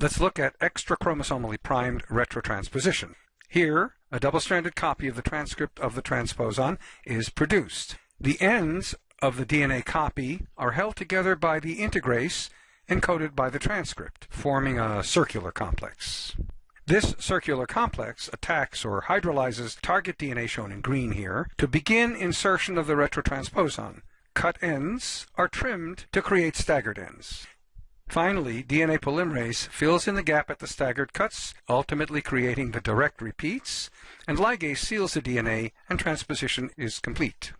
Let's look at extrachromosomally primed retrotransposition. Here, a double-stranded copy of the transcript of the transposon is produced. The ends of the DNA copy are held together by the integrase encoded by the transcript, forming a circular complex. This circular complex attacks or hydrolyzes target DNA shown in green here to begin insertion of the retrotransposon. Cut ends are trimmed to create staggered ends. Finally, DNA polymerase fills in the gap at the staggered cuts, ultimately creating the direct repeats, and ligase seals the DNA and transposition is complete.